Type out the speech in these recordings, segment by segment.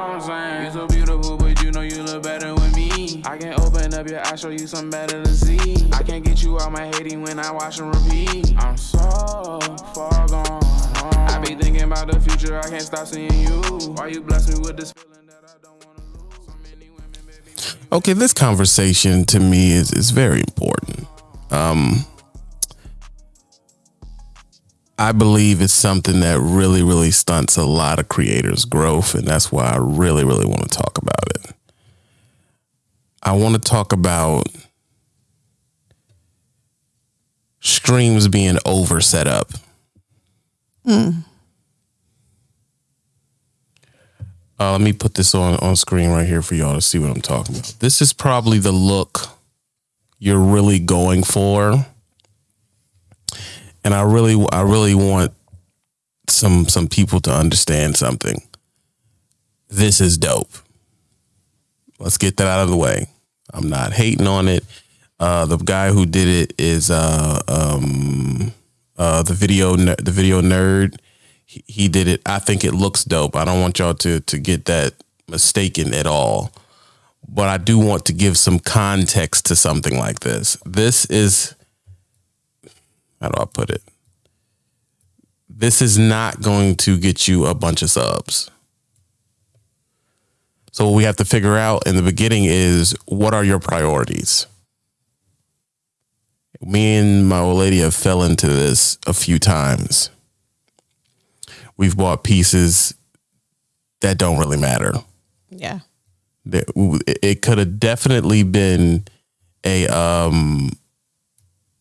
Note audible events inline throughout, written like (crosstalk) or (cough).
what I'm saying? You so beautiful, but you know you look better with me. I can open up your eyes, show you something better to see. I can't get you out my hating when I watch and repeat. I'm so far gone. I be thinking about the future, I can't stop seeing you. Why you bless me with this feeling that I don't wanna lose? So many women, baby. Okay, this conversation to me is is very important. Um I believe it's something that really, really stunts a lot of creators' growth, and that's why I really, really want to talk about it. I want to talk about streams being over set up. Uh, let me put this on on screen right here for y'all to see what I'm talking about. This is probably the look you're really going for, and I really, I really want some some people to understand something. This is dope. Let's get that out of the way. I'm not hating on it. Uh, the guy who did it is uh, um, uh, the video the video nerd. He, he did it. I think it looks dope. I don't want y'all to to get that mistaken at all. But I do want to give some context to something like this. This is how do I put it? This is not going to get you a bunch of subs. So what we have to figure out in the beginning is what are your priorities? Me and my old lady have fell into this a few times. We've bought pieces that don't really matter. Yeah. It could have definitely been a um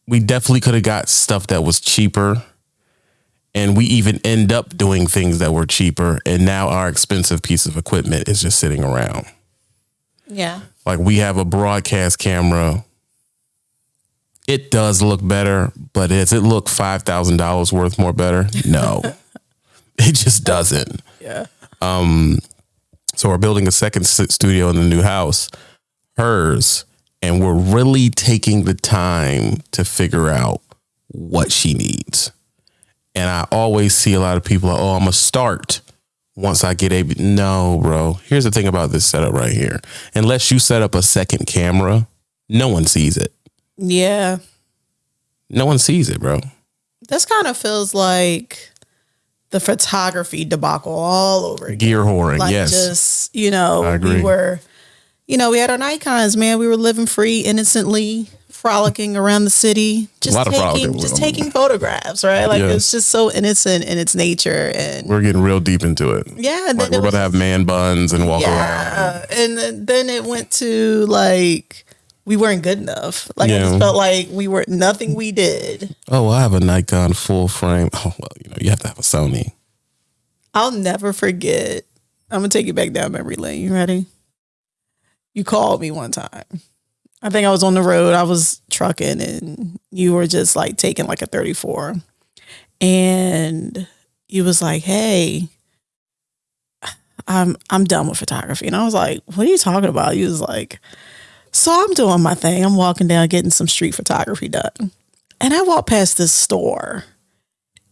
we definitely could have got stuff that was cheaper and we even end up doing things that were cheaper and now our expensive piece of equipment is just sitting around. Yeah. Like we have a broadcast camera. It does look better, but does it look five thousand dollars worth more better? No, (laughs) it just doesn't. Yeah. Um, so we're building a second studio in the new house, hers, and we're really taking the time to figure out what she needs. And I always see a lot of people like, "Oh, I'm gonna start once I get a." No, bro. Here's the thing about this setup right here. Unless you set up a second camera, no one sees it. Yeah. No one sees it, bro. This kind of feels like the photography debacle all over again. Gear whoring, Like yes. just, you know, I agree. we were, you know, we had our Nikons, man. We were living free, innocently, frolicking around the city, just lot taking, just taking photographs, right? Like Yeah. it's just so innocent in its nature, and We're getting real deep into it. yeah, Like then we're about to have man buns and walk around. yeah, and then, then it went to like we weren't good enough. Like I Yeah. just felt like we were nothing we did. Oh, I have a Nikon full frame. Oh well, you know, you have to have a Sony. I'll never forget. I'm gonna take you back down memory lane. You ready? You called me one time. I think I was on the road. I was trucking, and you were just like taking like a 34, and you was like, "Hey, I'm I'm done with photography," and I was like, "What are you talking about?" You was like, "So I'm doing my thing. I'm walking down, getting some street photography done," and I walked past this store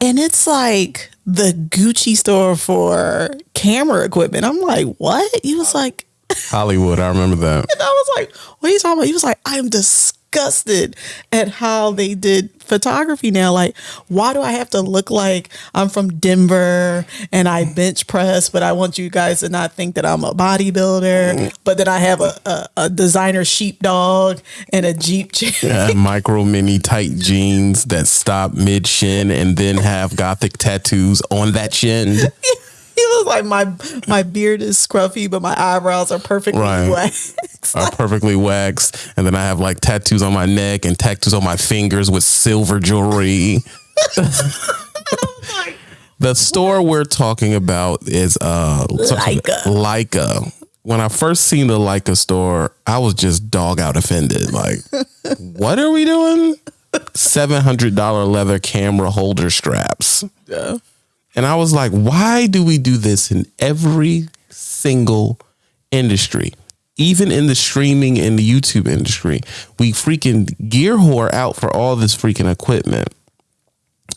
and it's like the Gucci store for camera equipment. I'm like, what? You was like, Hollywood, I remember that. and I was like, what are you talking about? He was like, I am disgusted at how they did photography now. Like, why do I have to look like I'm from Denver and I bench press, but I want you guys to not think that I'm a bodybuilder, but that I have a, a, a designer sheepdog and a Jeep chair. I have micro mini tight jeans that stop mid shin and then have gothic tattoos on that shin. (laughs) (laughs) He was like, my my beard is scruffy, but my eyebrows are perfectly Right. waxed. Are perfectly waxed, and then I have like tattoos on my neck and tattoos on my fingers with silver jewelry. (laughs) the store we're talking about is uh Leica. Leica. When I first seen the Leica store, I was just dog out offended. Like, (laughs) what are we doing? Seven hundred dollar leather camera holder straps. Yeah. And I was like, why do we do this in every single industry? Even in the streaming and the YouTube industry, we freaking gear whore out for all this freaking equipment.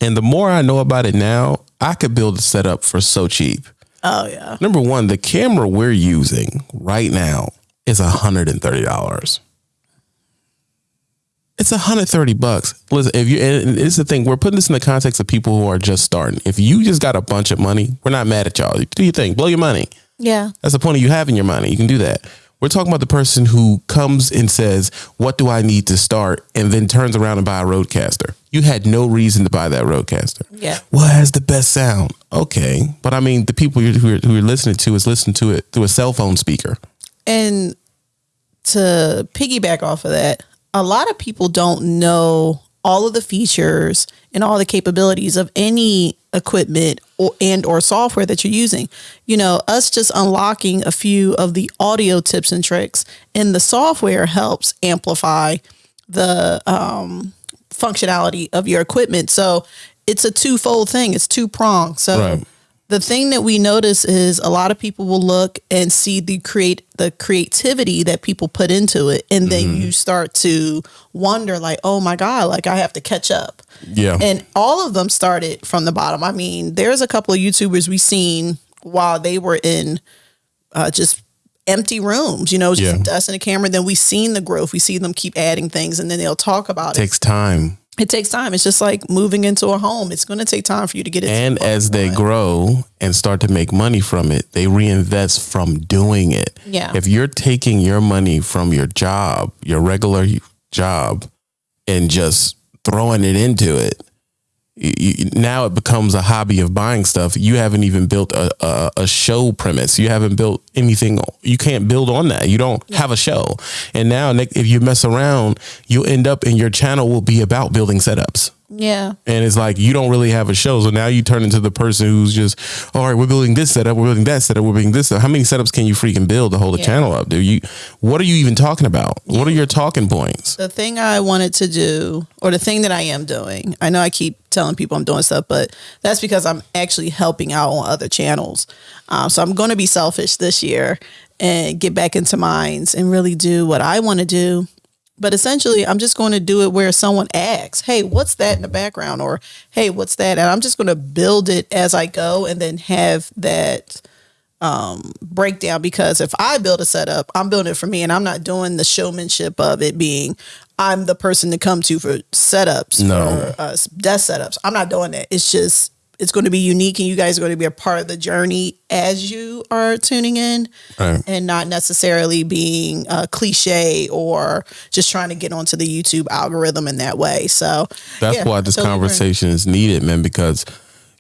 And the more I know about it now, I could build a setup for so cheap. Oh yeah. Number one, the camera we're using right now is $130. It's 130 bucks. Listen, if you and it's the thing, we're putting this in the context of people who are just starting. If you just got a bunch of money, we're not mad at y'all. Do your thing, blow your money. Yeah. That's the point of you having your money. You can do that. We're talking about the person who comes and says, What do I need to start? and then turns around and buy a RodeCaster. You had no reason to buy that RodeCaster. Yeah. What has the best sound? Okay. But I mean, the people you're, who, are, who are listening to is listening to it through a cell phone speaker. And to piggyback off of that, a lot of people don't know all of the features and all the capabilities of any equipment or and or software that you're using. You know, us just unlocking a few of the audio tips and tricks and the software helps amplify the um, functionality of your equipment. So it's a twofold thing. It's two pronged. So Right. The thing that we notice is a lot of people will look and see the create the creativity that people put into it. And then you start to wonder like oh my god like i have to catch up. Yeah. and all of them started from the bottom. I mean there's a couple of youtubers we seen while they were in uh, just empty rooms you know just Yeah. us and a camera. Then we seen the growth. We see them keep adding things and then they'll talk about it. Takes time. It takes time it's just like moving into a home it's going to take time for you to get it And as they grow and start to make money from it, they reinvest from doing it. Yeah. If you're taking your money from your job, your regular job, and just throwing it into it, you, now it becomes a hobby of buying stuff. You haven't even built a, a, a show premise. You haven't built anything. You can't build on that. You don't have a show. And now, Nick, if you mess around, you'll end up and your channel will be about building setups yeah and it's like you don't really have a show. So now you turn into the person who's just, all right, we're building this setup, we're building that setup, we're building this. Setup. How many setups can you freaking build to hold a channel up, dude? You, what are you even talking about? What are your talking points? the thing I wanted to do, or the thing that I am doing, I know I keep telling people I'm doing stuff, but that's because I'm actually helping out on other channels. Um, so I'm going to be selfish this year and get back into mines and really do what I want to do. But essentially, I'm just going to do it where someone asks, Hey, what's that in the background? Or, Hey, what's that? And I'm just going to build it as I go and then have that breakdown because if I build a setup, I'm building it for me and I'm not doing the showmanship of it being I'm the person to come to for setups No. or uh, desk setups. I'm not doing that. It's just it's going to be unique and you guys are going to be a part of the journey as you are tuning in Right. and not necessarily being uh, cliche or just trying to get onto the YouTube algorithm in that way. So That's yeah, why this totally conversation is needed, man, because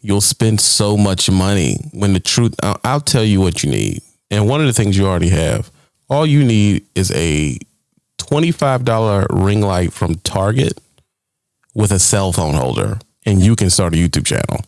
you'll spend so much money when the truth, I'll, I'll tell you what you need. And one of the things you already have, all you need is a $25 ring light from Target with a cell phone holder, and you can start a YouTube channel.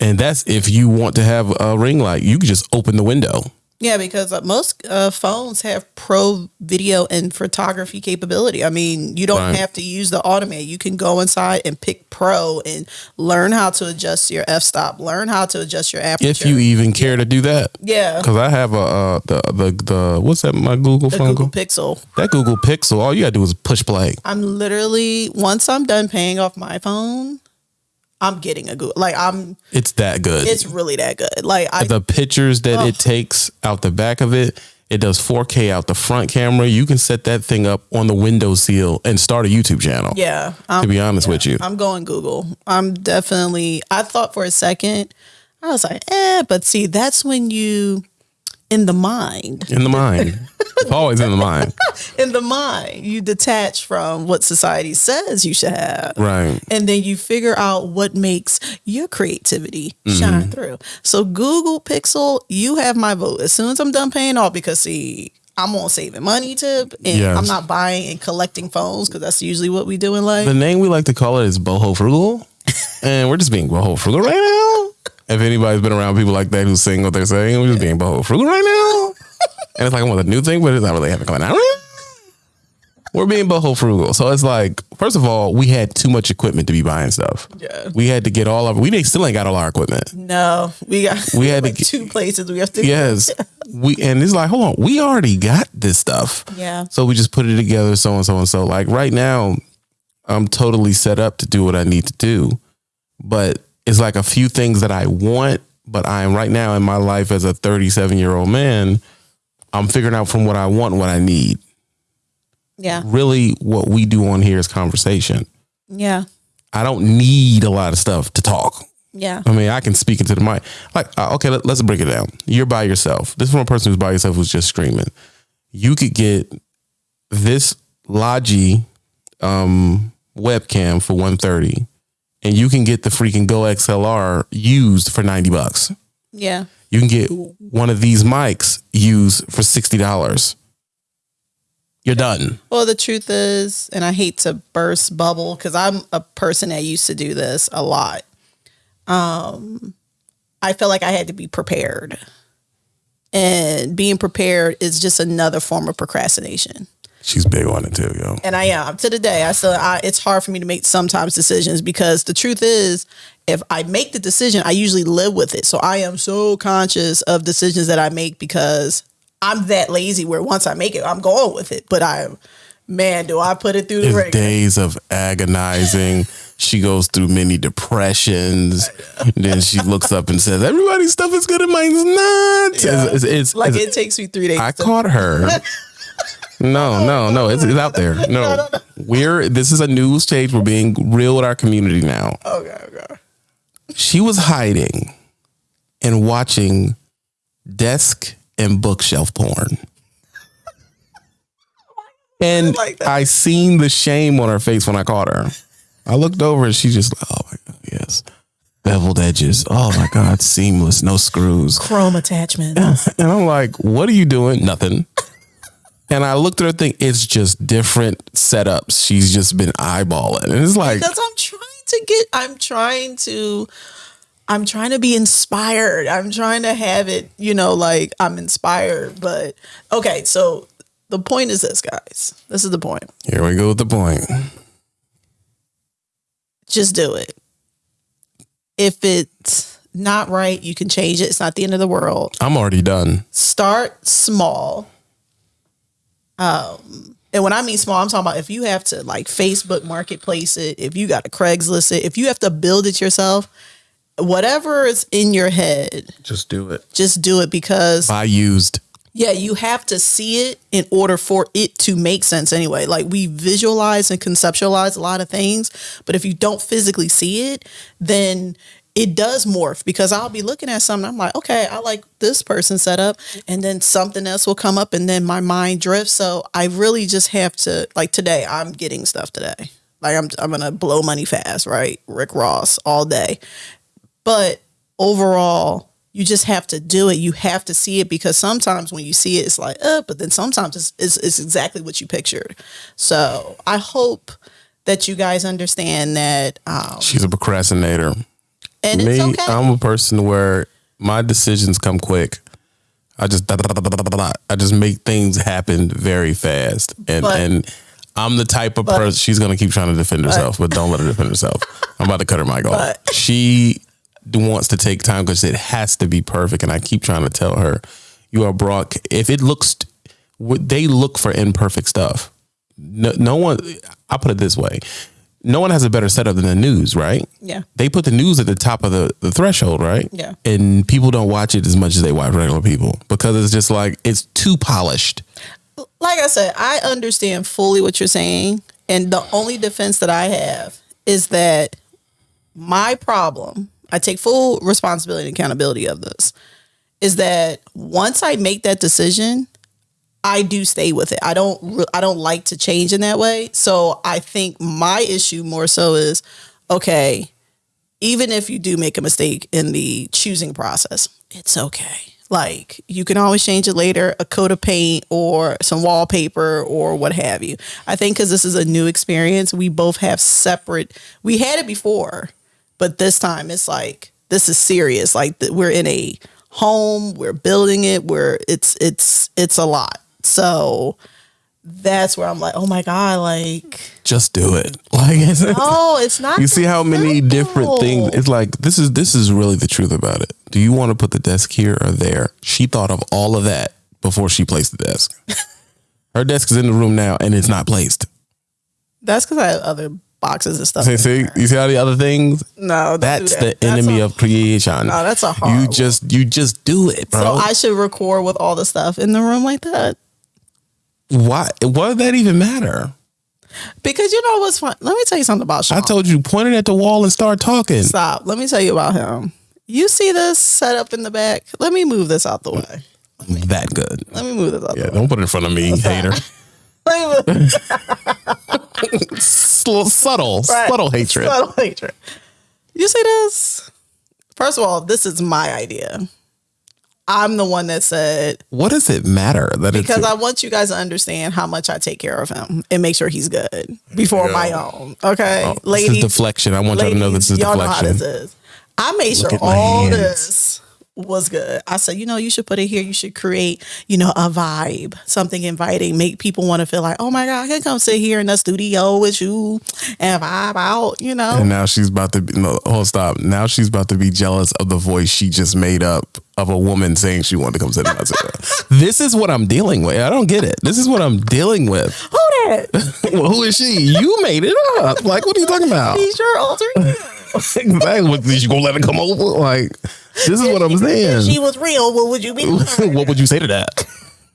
And that's if you want to have a ring light, you can just open the window. Yeah, because uh, most uh, phones have pro video and photography capability. I mean, you don't Right. have to use the automate. You can go inside and pick pro and learn how to adjust your f stop, learn how to adjust your aperture. If you even care to do that. yeah, Because I have a uh, the the the what's that my Google the phone Google? Pixel. That Google Pixel. All you gotta do is push play. I'm literally once I'm done paying off my phone, I'm getting a Google. Like I'm, It's that good. it's really that good. Like I, the pictures that it takes out the back of it. It does 4K out the front camera. You can set that thing up on the window seal and start a YouTube channel. yeah, To I'm, be honest with you, I'm going Google. I'm definitely. I thought for a second, I was like, eh, but see, that's when you in the mind. in the mind, it's always in the mind, (laughs) In the mind, you detach from what society says you should have. right? And then you figure out what makes your creativity Mm-hmm. shine through. So Google Pixel, you have my vote. As soon as I'm done paying off, because see, I'm on saving money tip and Yes. I'm not buying and collecting phones because that's usually what we do in life. The name we like to call it is boho frugal, (laughs) and we're just being boho frugal right now. If anybody's been around people like that who sing what they're saying, we're just being boho frugal right now. And it's like I want a new thing, but it's not really happening right now. We're being boho frugal, so it's like first of all, we had too much equipment to be buying stuff. Yeah. we had to get all of. We still ain't got all our equipment. no, we got We (laughs) had to get- two places we have to Yes, we and it's like hold on, we already got this stuff. Yeah. So we just put it together, so and so and so. Like right now, I'm totally set up to do what I need to do, but it's like a few things that I want, but I am right now in my life as a 37 year old man. I'm figuring out from what I want what I need. Yeah. Really, what we do on here is conversation. Yeah. I don't need a lot of stuff to talk. Yeah. I mean, I can speak into the mic. Like, uh, okay, let, us break it down. You're by yourself. This is from a person who's by yourself who's just screaming. You could get this Logi um, webcam for 130 and you can get the freaking Go XLR used for 90 bucks. Yeah. You can get one of these mics used for $60. You're done. Well, the truth is, and I hate to burst bubble because I'm a person that used to do this a lot. Um, I felt like I had to be prepared, and being prepared is just another form of procrastination. She's big on it too, yo. And I am to the day. I still, I, it's hard for me to make sometimes decisions because the truth is, if I make the decision, I usually live with it. So I am so conscious of decisions that I make because I'm that lazy where once I make it, I'm going with it. But I am, man, do I put it through the ringer. days of agonizing. (laughs) she goes through many depressions. then she looks up and says, "Everybody's stuff is good and mine's not." Yeah. It's, it's, it's- Like it takes me three days. I to- caught her. (laughs) No, oh, no, no. It's, it's out there. (laughs) No, we're this is a news stage. We're being real with our community now. okay, okay. She was hiding and watching desk and bookshelf porn. (laughs) And like. I seen the shame on her face when I caught her. I looked over and she just, oh my God, yes. Beveled edges. Oh my God, seamless, no screws. Chrome attachments. And I'm like, what are you doing? Nothing. And I looked at her thing, it's just different setups. She's just been eyeballing. And it's like, because I'm trying to get I'm trying to I'm trying to be inspired. I'm trying to have it, you know, like I'm inspired. But okay, so the point is this, guys. This is the point. here we go with the point. Just do it. If it's not right, you can change it. It's not the end of the world. I'm already done. Start small. Um, and when I mean small, I'm talking about if you have to like Facebook marketplace it, if you got to Craigslist it, if you have to build it yourself, whatever is in your head, Just do it. just do it because I used. yeah, you have to see it in order for it to make sense anyway. Like we visualize and conceptualize a lot of things, but if you don't physically see it, then it does morph because I'll be looking at something. I'm like, okay, I like this person set up. and then something else will come up, and then my mind drifts. So I really just have to like today. I'm getting stuff today. Like I'm I'm gonna blow money fast, right? Rick Ross all day, but overall you just have to do it you have to see it because sometimes when you see it it's like uh but then sometimes it's, it's, it's exactly what you pictured so i hope that you guys understand that um She's a procrastinator. And Me, okay I'm a person where my decisions come quick. I just. I just make things happen very fast, and But- and I'm the type of person. She's gonna keep trying to defend herself, but don't let her defend herself. I'm about to cut her mic off. But- She wants to take time because it has to be perfect, and I keep trying to tell her, you are brought. If it looks, they look for imperfect stuff. No, no one. I put it this way: no one has a better setup than the news, right? yeah they put the news at the top of the, the threshold, right? Yeah. And people don't watch it as much as they watch regular people because it's just like it's too polished. like i said i understand fully what you're saying and the only defense that i have is that my problem i take full responsibility and accountability of this is that once i make that decision I do stay with it. I don't I don't like to change in that way. So I think my issue more so is okay, even if you do make a mistake in the choosing process, it's okay. Like you can always change it later, a coat of paint or some wallpaper or what have you. I think cuz this is a new experience, we both have separate we had it before, but this time it's like this is serious. Like we're in a home, we're building it, we're it's it's it's a lot. So that's where I'm like, oh my god, like Just do it. (laughs) Like it's, oh, it's not. you see how many simple. different things. It's like this is this is really the truth about it. Do you want to put the desk here or there? She thought of all of that before she placed the desk. (laughs) Her desk is in the room now and it's not placed. That's because I have other boxes and stuff. See, see, you see all the other things? No, That's that. the That's enemy a- of creation. No, that's a hard. You just you just do it, bro. So I should record with all the stuff in the room like that. Why? Why did that even matter? Because you know what's fun? Let me tell you something about Sean. I told you, point it at the wall and start talking. Stop. Let me tell you about him. You see this set up in the back? Let me move this out the way. That good. Let me move this out Yeah, don't put it in front of me, hater. (laughs) Let me move- Sl- (laughs) subtle, Right. subtle hatred. Subtle hatred. You see this? First of all, this is my idea. I'm the one that said What does it matter that because it's I want you guys to understand how much I take care of him and make sure he's good before go. my own. Okay, Oh, this is deflection? I want y'all to know this is y'all know how deflection. this is. I made sure all hands. this was good. I said, you know, you should put it here. You should create, you know, a vibe, something inviting, make people want to feel like, oh my God, I can come sit here in the studio with you and vibe out, you know? And now she's about to be no hold stop. Now she's about to be jealous of the voice she just made up of a woman saying she wanted to come sit in my chair. (laughs) this is what I'm dealing with. I don't get it. This is what I'm dealing with. Who that? (laughs) well, who is she? You made it up. Like, what are you talking about? He's your alter ego. (laughs) exactly. What, you gonna let her come over? Like, this is what I'm saying. If saying. she was real, what would you be? (laughs) what would you say to that?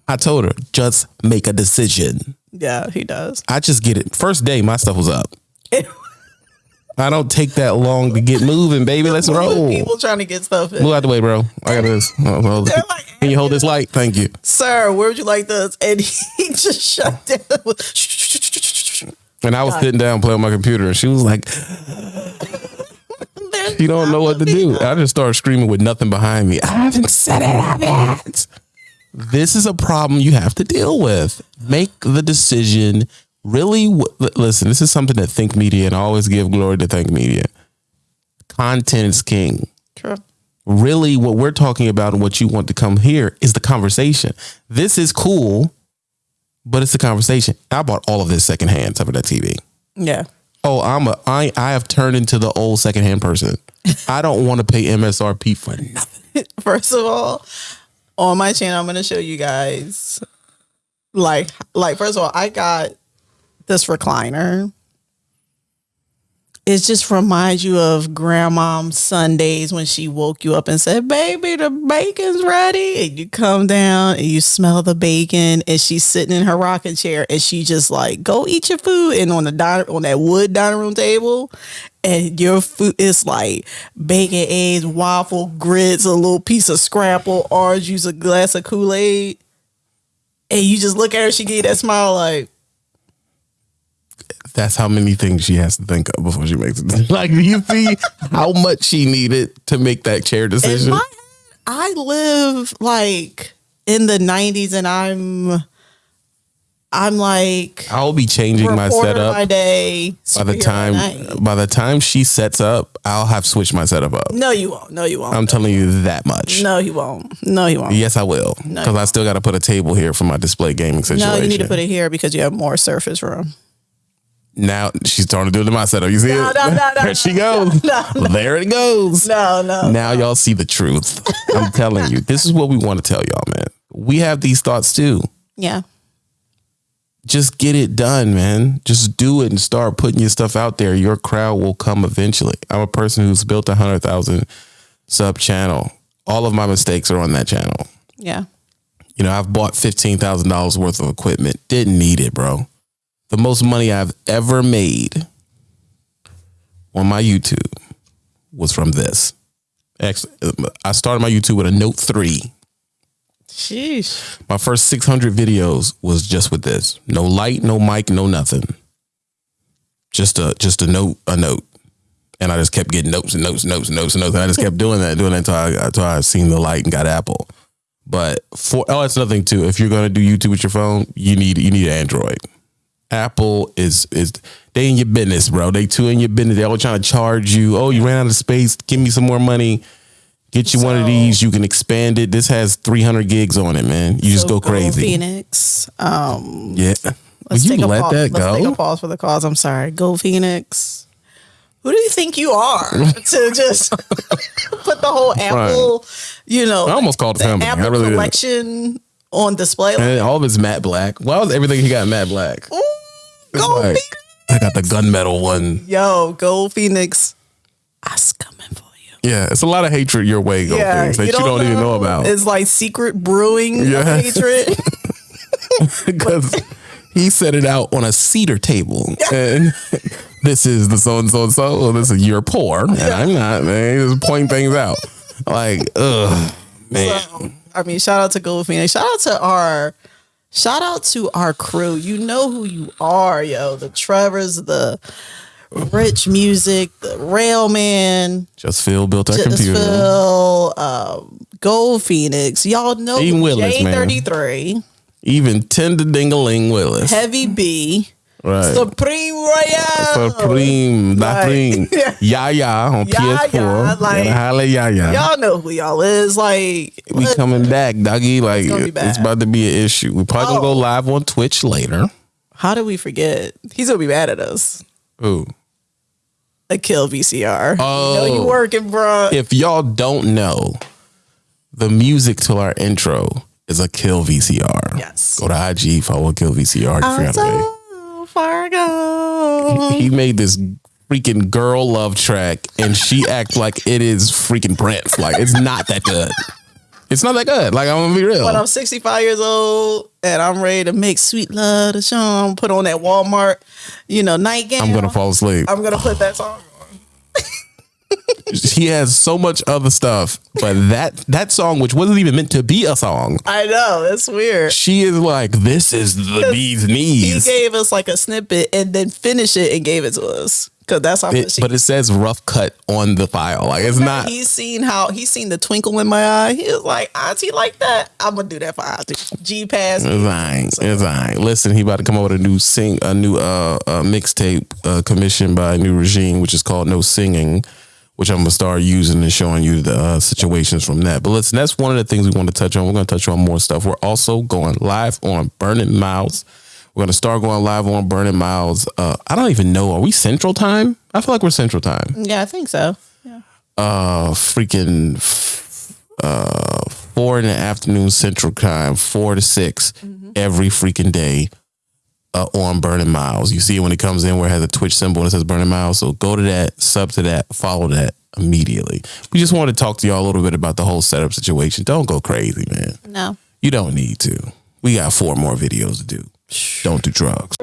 I told her, just make a decision. yeah, he does. I just get it. First day, my stuff was up. (laughs) I don't take that long to get moving, baby. Let's roll. People trying to get stuff in. Move out the way, bro. I got this. Well, (laughs) They're like, Can you hold this light? Thank you. Sir, where would you like this? And he just shut down. And I was sitting down playing my computer, and she was like, (laughs) "You don't know what to do." I just started screaming with nothing behind me. I haven't said it. I haven't. This is a problem you have to deal with. Make the decision. Really, w- listen. This is something that Think Media, and I always give glory to Think Media. Content is king. True. really what we're talking about and what you want to come here is the conversation. This is cool, but it's the conversation. I bought all of this secondhand type of that TV. Yeah. Oh, I'm a I I have turned into the old secondhand person. I don't want to pay MSRP for nothing. (laughs) First of all, on my channel, I'm gonna show you guys like like first of all, I got this recliner. It just reminds you of grandmom Sundays when she woke you up and said, Baby, the bacon's ready. And you come down and you smell the bacon and she's sitting in her rocking chair and she just like, go eat your food. And on the diner on that wood dining room table, and your food is like bacon, eggs, waffle, grits, a little piece of scrapple, orange juice, a glass of Kool-Aid. And you just look at her, she you that smile like, That's how many things she has to think of before she makes it. (laughs) Like, do you see how much she needed to make that chair in decision? my I live like in the nineties and I'm I'm like I'll be changing my setup by day. by the time by night. by the time she sets up. I'll have switched my setup up. No, you won't. No, you won't. I'm telling you that much. no, you won't. No, you won't. Yes, I will. No, Because I still got to put a table here for my display gaming situation. No, you need to put it here because you have more surface room. Now she's starting to do it in my setup. You see No, it? no, no, no, (laughs) there no, she goes. There it goes. No, no. Now y'all see the truth. I'm telling you, this is what we want to tell y'all, man. We have these thoughts too. Yeah. Just get it done, man. Just do it and start putting your stuff out there. Your crowd will come eventually. I'm a person who's built a hundred thousand sub channel. All of my mistakes are on that channel. Yeah. You know, I've bought fifteen thousand dollars worth of equipment. Didn't need it, bro. The most money I've ever made on my YouTube was from this. Actually, uh, I started my YouTube with a Note three. Sheesh. My first six hundred videos was just with this. No light, no mic, no nothing. Just a just a note, a note. And I just kept getting notes and notes and notes and notes and notes. And I just kept doing that, doing that until I until I seen the light and got Apple. But for oh, that's nothing too. If you're gonna do YouTube with your phone, you need you need Android. Apple is is they in your business, bro. They too in your business. They always trying to charge you. Oh, you ran out of space. Give me some more money. Get you one of these. You can expand it. This has 300 gigs on it, man. You just So go crazy. Phoenix. Um Yeah. Let's you take a let pause. that Let's take go? a pause for the cause. I'm sorry. Go Phoenix. Who do you think you are (laughs) to just (laughs) put the whole Apple, you know, I almost called the family. company. I Apple really did. collection on display? Like, And all of it's matte black. Why was everything he got matte black? ooh, go like- I got the gunmetal one. Yo, Gold Phoenix, I coming for you. Yeah, it's a lot of hatred your way, go Phoenix, that you don't, even know about. It's like secret brewing Yeah. of hatred. (laughs) (laughs) because he set it out on a cedar table and (laughs) this is the so and so and so. This is you're poor and I'm not. Man, he just point things out. Like, ugh, man. So, I mean, shout out to Gold Phoenix. Shout out to our shout out to our crew. You know who you are, yo. The Trevors, the Rich Music, the Railman, Just Phil built our Just computer. Phil, um, Gold Phoenix. Y'all know Willis, man. J33, Even Tender Dingaling Willis. Heavy B, Right. Supreme Royale. Supreme, Like, Supreme, (laughs) yeah. Yaya on Yaya, PS4. like- holla Yaya. Y'all know who y'all is. Like, we what- coming back, doggy. Like be it's about to be an issue. We probably gonna go Oh. live on Twitch later. how do we forget? He's gonna be mad at us. Ooh. A kill VCR. Oh. you know you oh. working, bro. if y'all don't know, the music to our intro is a Kill VCR. Yes. Go to IG, follow Kill VCR. You I'm forgot already. (laughs) so far gone. He made this freaking girl love track, and she act like it is freaking Prince. Like it's not that good. It's not that good. Like I'm gonna be real. When I'm 65 years old and I'm ready to make sweet love to Sean, put on that Walmart, you know, nightgown. I'm gonna fall asleep. I'm gonna put that song on. (laughs) he has so much other stuff, but that that song, which wasn't even meant to be a song, I know it's weird. she is like, "This is the bee's knees. He gave us like a snippet and then finished it and gave it to us because that's how It- much he. but it says rough cut on the file. Like it's not. He's seen how he's seen the twinkle in my eye. He was like, "Auntie, like that? I'm gonna do that for Auntie." G pass. It's alright. It's alright. Listen, he about to come out with a new sing, a new uh, uh mixtape uh, commissioned by a new regime, which is called No Singing, which I'm gonna start using and showing you the uh, situations from that. But listen, that's one of the things we want to touch on. We're gonna touch on more stuff. We're also going live on Burning Miles. We're gonna start going live on Burning Miles. Uh, I don't even know. Are we Central Time? I feel like we're Central Time. Yeah, I think so. Yeah. Uh, freaking uh, four in the afternoon Central Time, four to 6 every freaking day uh, on Burning Miles. You see it when it comes in where it has a Twitch symbol and it says Burning Miles. So go to that, sub to that, follow that immediately. We just want to talk to y'all a little bit about the whole setup situation. Don't go crazy, man. No. You don't need to. We got four more videos to do. Don't do drugs.